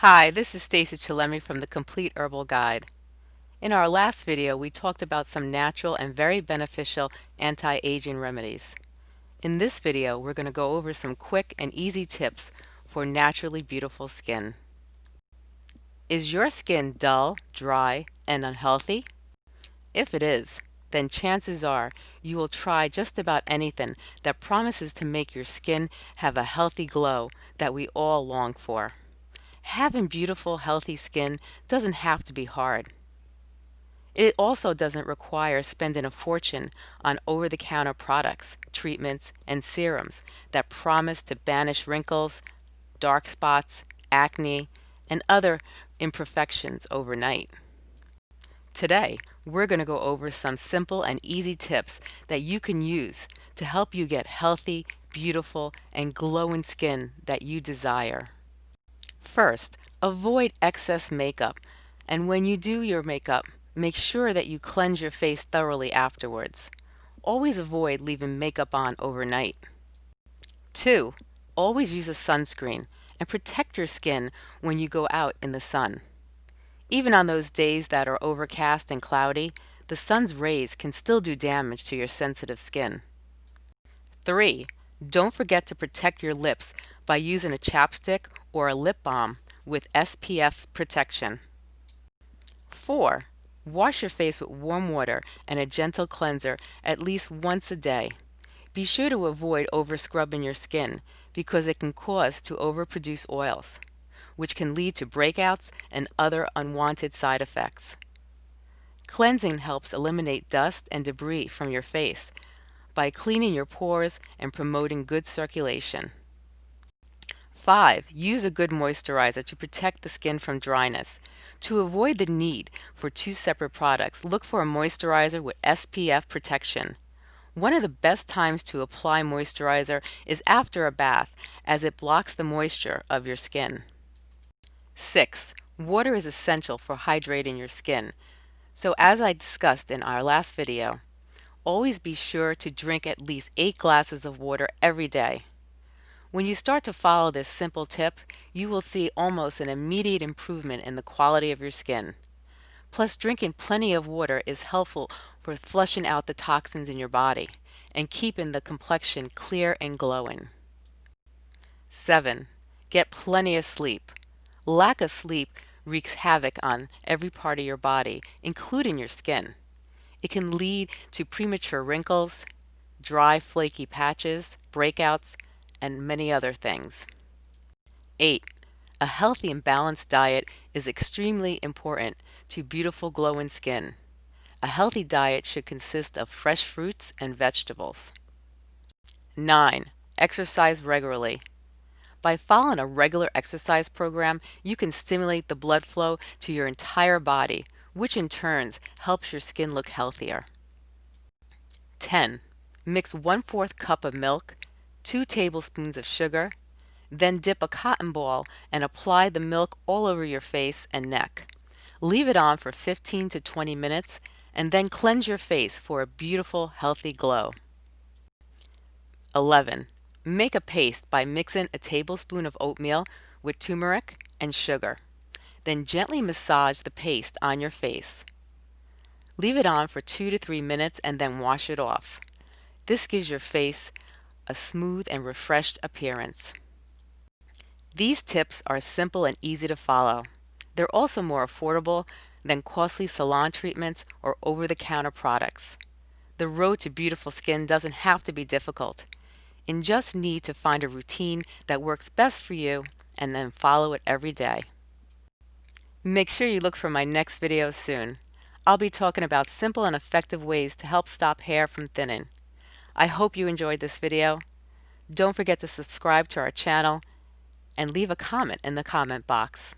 Hi, this is Stacy Chillemi from the Complete Herbal Guide. In our last video, we talked about some natural and very beneficial anti-aging remedies. In this video, we're going to go over some quick and easy tips for naturally beautiful skin. Is your skin dull, dry, and unhealthy? If it is, then chances are you will try just about anything that promises to make your skin have a healthy glow that we all long for. Having beautiful, healthy skin doesn't have to be hard. It also doesn't require spending a fortune on over-the-counter products, treatments, and serums that promise to banish wrinkles, dark spots, acne, and other imperfections overnight. Today, we're going to go over some simple and easy tips that you can use to help you get healthy, beautiful, and glowing skin that you desire. First, avoid excess makeup, and when you do your makeup, make sure that you cleanse your face thoroughly afterwards. Always avoid leaving makeup on overnight. 2. Always use a sunscreen and protect your skin when you go out in the sun. Even on those days that are overcast and cloudy, the sun's rays can still do damage to your sensitive skin. 3. Don't forget to protect your lips by using a chapstick or a lip balm with SPF protection. 4. Wash your face with warm water and a gentle cleanser at least once a day. Be sure to avoid over-scrubbing your skin because it can cause to overproduce oils, which can lead to breakouts and other unwanted side effects. Cleansing helps eliminate dust and debris from your face by cleaning your pores and promoting good circulation. 5. Use a good moisturizer to protect the skin from dryness. To avoid the need for two separate products, look for a moisturizer with SPF protection. One of the best times to apply moisturizer is after a bath as it blocks the moisture of your skin. 6. Water is essential for hydrating your skin. So as I discussed in our last video, always be sure to drink at least 8 glasses of water every day. When you start to follow this simple tip, you will see almost an immediate improvement in the quality of your skin. Plus, drinking plenty of water is helpful for flushing out the toxins in your body and keeping the complexion clear and glowing. 7. Get plenty of sleep. Lack of sleep wreaks havoc on every part of your body, including your skin. It can lead to premature wrinkles, dry flaky patches, breakouts, and many other things. 8. A healthy and balanced diet is extremely important to beautiful glowing skin. A healthy diet should consist of fresh fruits and vegetables. 9. Exercise regularly. By following a regular exercise program, you can stimulate the blood flow to your entire body, which in turns helps your skin look healthier. 10. Mix 1 4th cup of milk 2 tablespoons of sugar, then dip a cotton ball and apply the milk all over your face and neck. Leave it on for 15 to 20 minutes and then cleanse your face for a beautiful, healthy glow. 11. Make a paste by mixing a tablespoon of oatmeal with turmeric and sugar. Then gently massage the paste on your face. Leave it on for 2 to 3 minutes and then wash it off. This gives your face a smooth and refreshed appearance. These tips are simple and easy to follow. They're also more affordable than costly salon treatments or over-the-counter products. The road to beautiful skin doesn't have to be difficult. You just need to find a routine that works best for you and then follow it every day. Make sure you look for my next video soon. I'll be talking about simple and effective ways to help stop hair from thinning. I hope you enjoyed this video. Don't forget to subscribe to our channel and leave a comment in the comment box.